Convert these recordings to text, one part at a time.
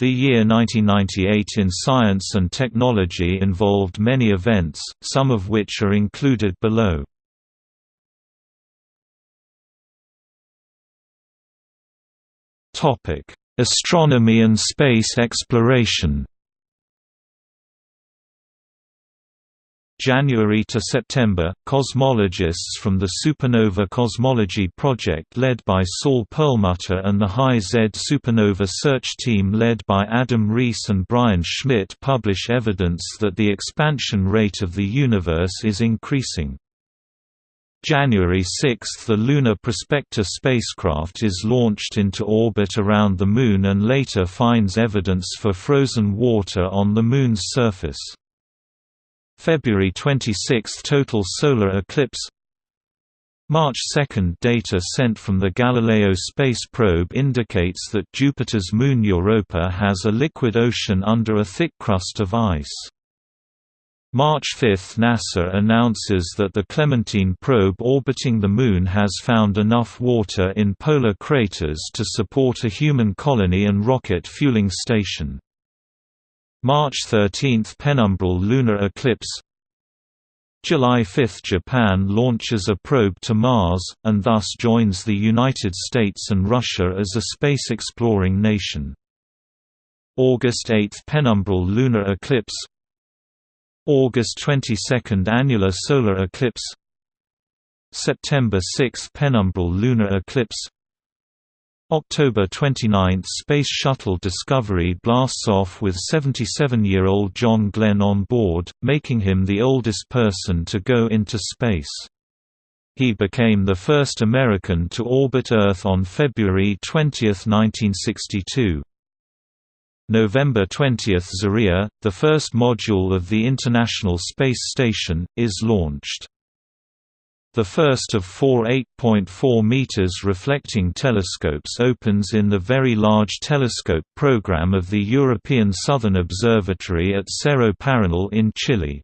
The year 1998 in science and technology involved many events, some of which are included below. Astronomy and space exploration January to September, cosmologists from the Supernova Cosmology Project led by Saul Perlmutter and the High Z Supernova Search Team led by Adam Riess and Brian Schmidt publish evidence that the expansion rate of the universe is increasing. January 6 – The Lunar Prospector spacecraft is launched into orbit around the Moon and later finds evidence for frozen water on the Moon's surface. February 26 – Total solar eclipse March 2 – Data sent from the Galileo space probe indicates that Jupiter's moon Europa has a liquid ocean under a thick crust of ice. March 5 – NASA announces that the Clementine probe orbiting the Moon has found enough water in polar craters to support a human colony and rocket fueling station. March 13 – Penumbral lunar eclipse. July 5 – Japan launches a probe to Mars, and thus joins the United States and Russia as a space-exploring nation. August 8 – Penumbral lunar eclipse. August 22 – Annular solar eclipse. September 6 – Penumbral lunar eclipse October 29 – Space Shuttle Discovery blasts off with 77-year-old John Glenn on board, making him the oldest person to go into space. He became the first American to orbit Earth on February 20, 1962. November 20 – Zarya, the first module of the International Space Station, is launched. The first of four 8.4 meters reflecting telescopes opens in the Very Large Telescope program of the European Southern Observatory at Cerro Paranal in Chile.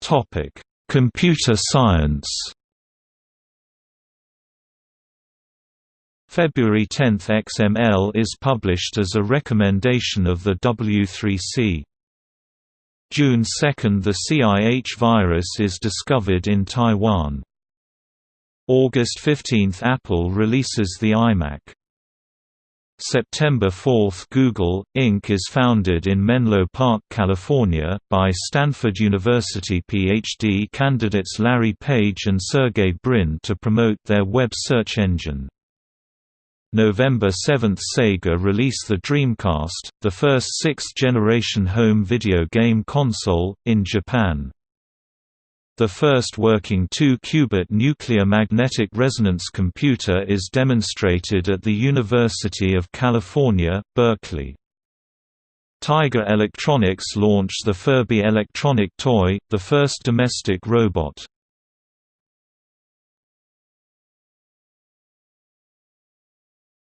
Topic: Computer science. February 10 XML is published as a recommendation of the W3C. June 2 – The CIH virus is discovered in Taiwan. August 15 – Apple releases the iMac. September 4 – Google, Inc. is founded in Menlo Park, California, by Stanford University PhD candidates Larry Page and Sergey Brin to promote their web search engine. November 7 – Sega release the Dreamcast, the first sixth-generation home video game console, in Japan. The first working 2-qubit nuclear magnetic resonance computer is demonstrated at the University of California, Berkeley. Tiger Electronics launched the Furby electronic toy, the first domestic robot.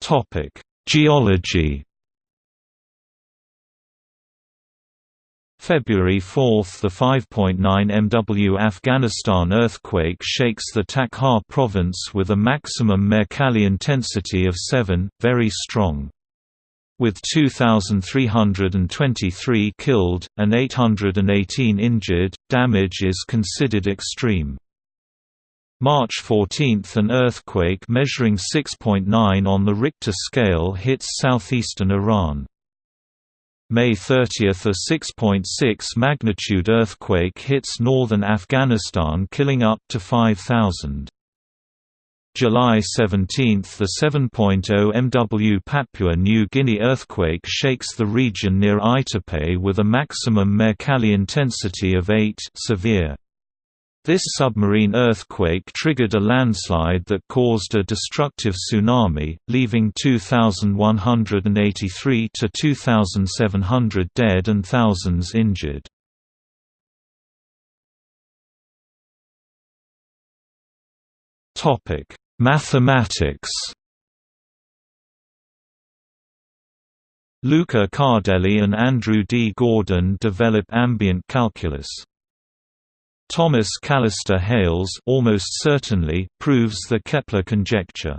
Topic: Geology. February 4 – The 5.9 MW Afghanistan earthquake shakes the Takhar province with a maximum Mercalli intensity of 7, very strong. With 2,323 killed, and 818 injured, damage is considered extreme. March 14 – An earthquake measuring 6.9 on the Richter scale hits southeastern Iran. May 30 – A 6.6 magnitude earthquake hits northern Afghanistan killing up to 5,000. July 17 – The 7.0 MW Papua New Guinea earthquake shakes the region near Aitape with a maximum Mercalli intensity of 8 severe. This submarine earthquake triggered a landslide that caused a destructive tsunami, leaving 2,183 to 2,700 dead and thousands injured. Topic: Mathematics. Luca Cardelli and Andrew D. Gordon develop ambient calculus. Thomas Callister Hales almost certainly proves the Kepler conjecture.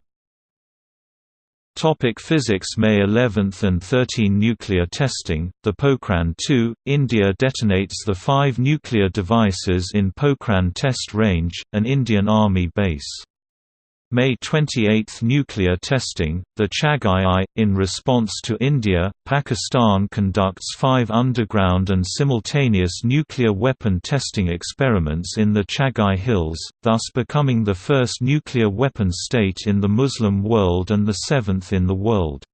Topic physics May 11 and 13 Nuclear testing, the Pokhran 2, India detonates the five nuclear devices in Pokhran Test Range, an Indian Army base. May 28 Nuclear testing, the Chagai-I. In response to India, Pakistan conducts five underground and simultaneous nuclear weapon testing experiments in the Chagai Hills, thus becoming the first nuclear weapon state in the Muslim world and the seventh in the world.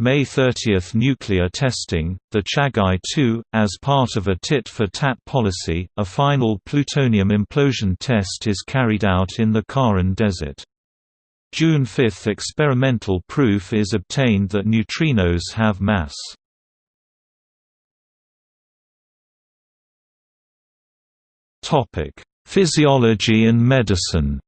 May 30 Nuclear testing, the Chagai-2, as part of a tit-for-tat policy, a final plutonium implosion test is carried out in the Kharan Desert. June 5 experimental proof is obtained that neutrinos have mass. Physiology and medicine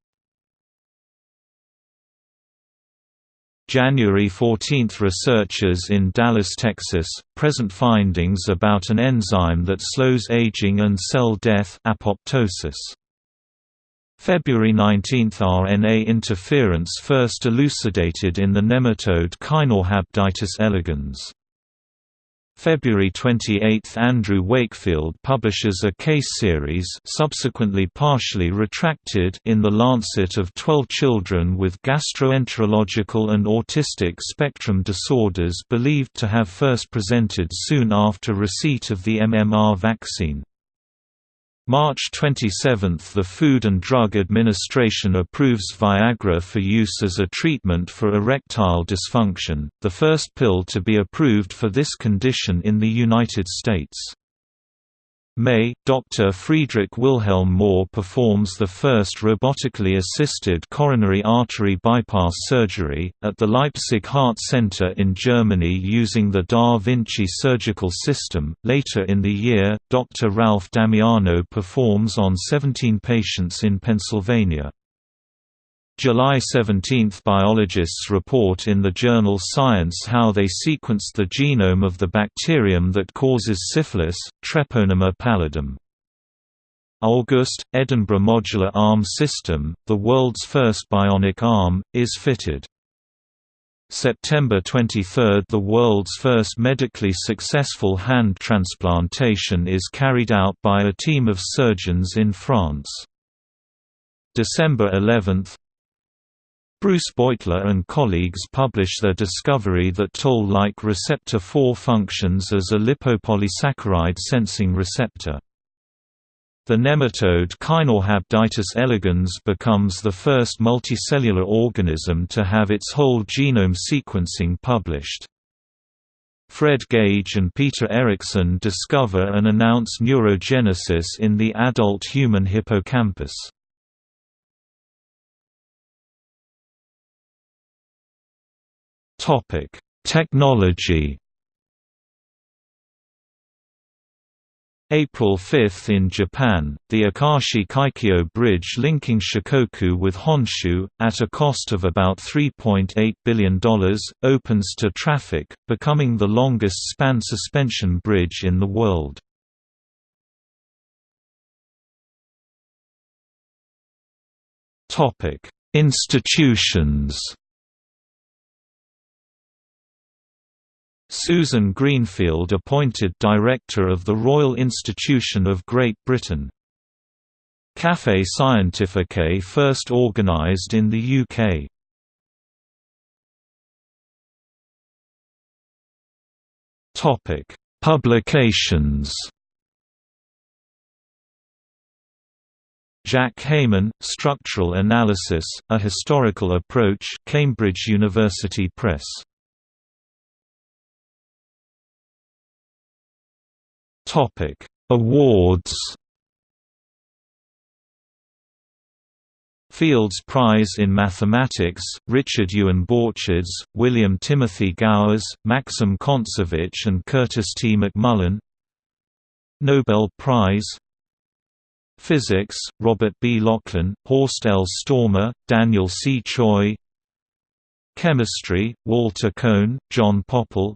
January 14 – Researchers in Dallas, Texas, present findings about an enzyme that slows aging and cell death apoptosis. February 19 – RNA interference first elucidated in the nematode Caenorhabditis elegans. February 28 – Andrew Wakefield publishes a case series subsequently partially retracted in The Lancet of 12 children with gastroenterological and autistic spectrum disorders believed to have first presented soon after receipt of the MMR vaccine. March 27 – The Food and Drug Administration approves Viagra for use as a treatment for erectile dysfunction, the first pill to be approved for this condition in the United States. May, Dr. Friedrich Wilhelm Mohr performs the first robotically assisted coronary artery bypass surgery, at the Leipzig Heart Center in Germany using the Da Vinci surgical system. Later in the year, Dr. Ralph Damiano performs on 17 patients in Pennsylvania. July 17 – Biologists report in the journal Science how they sequenced the genome of the bacterium that causes syphilis, Treponema pallidum. August – Edinburgh Modular Arm System, the world's first bionic arm, is fitted. September 23 – The world's first medically successful hand transplantation is carried out by a team of surgeons in France. December 11 Bruce Beutler and colleagues publish their discovery that toll-like receptor 4 functions as a lipopolysaccharide sensing receptor. The nematode Caenorhabditis elegans becomes the first multicellular organism to have its whole genome sequencing published. Fred Gage and Peter Eriksson discover and announce neurogenesis in the adult human hippocampus. Topic: Technology. April 5 in Japan, the Akashi Kaikyo Bridge linking Shikoku with Honshu, at a cost of about $3.8 billion, opens to traffic, becoming the longest span suspension bridge in the world. Institutions Susan Greenfield appointed Director of the Royal Institution of Great Britain. Café Scientifique first organised in the UK. Topic: Publications. Jack Heyman, Structural Analysis: A Historical Approach, Cambridge University Press. Topic: Awards. Fields Prize in Mathematics, Richard Ewan Borcherds, William Timothy Gowers, Maxim Kontsevich and Curtis T. McMullen Nobel Prize Physics, Robert B. Laughlin, Horst L. Stormer, Daniel C. Tsui Chemistry, Walter Kohn, John Pople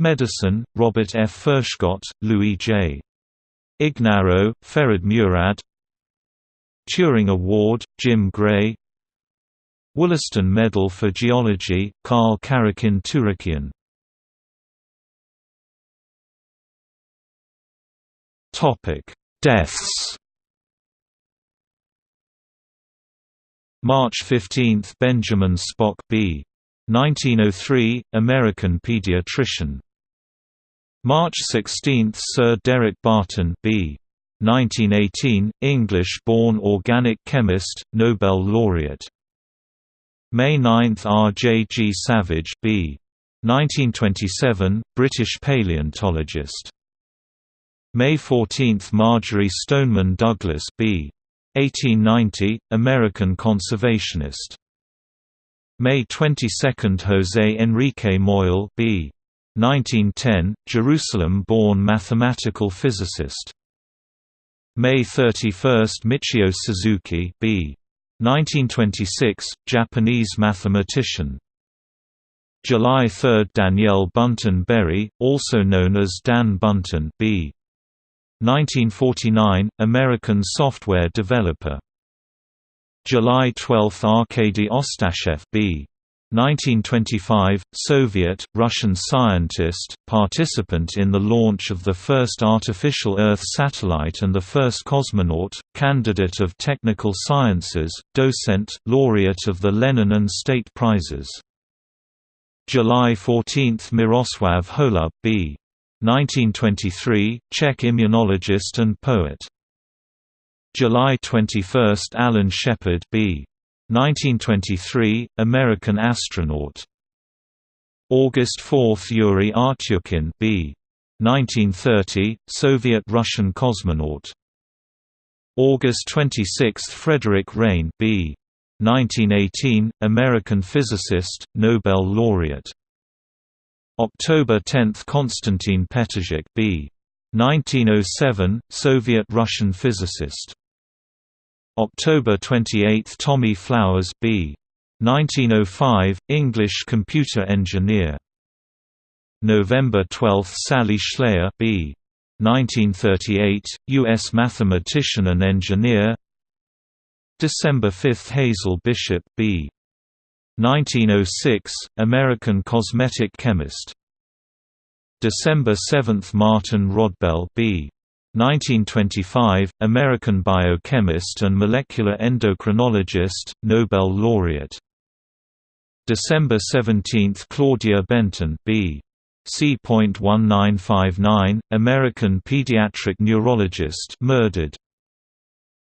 Medicine, Robert F. Furchgott, Louis J. Ignarro, Ferid Murad Turing Award, Jim Gray Wollaston Medal for Geology, Karl Karekin Turekian Deaths March 15 – Benjamin Spock b. 1903, American pediatrician March 16 – Sir Derek Barton b. 1918, English-born organic chemist, Nobel laureate. May 9 – R. J. G. Savage b. 1927, British paleontologist. May 14 – Marjory Stoneman Douglas b. 1890, American conservationist. May 22 – José Enrique Moyal b. 1910, Jerusalem-born mathematical physicist. May 31 – Michio Suzuki b. 1926, Japanese mathematician. July 3 – Danielle Bunten Berry, also known as Dan Bunten b. 1949, American software developer. July 12 – Arkady Ostashev b. 1925, Soviet, Russian scientist, participant in the launch of the first artificial Earth satellite and the first cosmonaut, candidate of technical sciences, docent, laureate of the Lenin and State Prizes. July 14 – Miroslav Holub b. 1923, Czech immunologist and poet. July 21 – Alan Shepard b. 1923, American astronaut. August 4 – Yuri Artyukhin b. 1930, Soviet-Russian cosmonaut. August 26 – Frederick Reines, b. 1918, American physicist, Nobel laureate. October 10 – Konstantin Petrzhak b. 1907, Soviet-Russian physicist. October 28 – Tommy Flowers B. 1905, English computer engineer. November 12 – Sally Shlaer B. 1938, U.S. mathematician and engineer December 5 – Hazel Bishop B. 1906, American cosmetic chemist December 7 – Martin Rodbell B. 1925, American biochemist and molecular endocrinologist, Nobel laureate. December 17 – Claudia Benton B. C.1959, American pediatric neurologist murdered.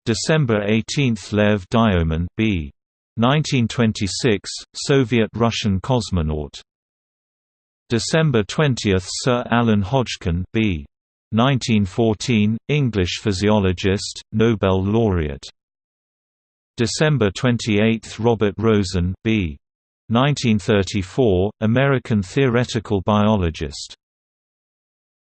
December 18 – Lev Dyomin B. 1926, Soviet-Russian cosmonaut. December 20 – Sir Alan Hodgkin B. 1914, English physiologist, Nobel laureate. December 28 – Robert Rosen B. 1934, American theoretical biologist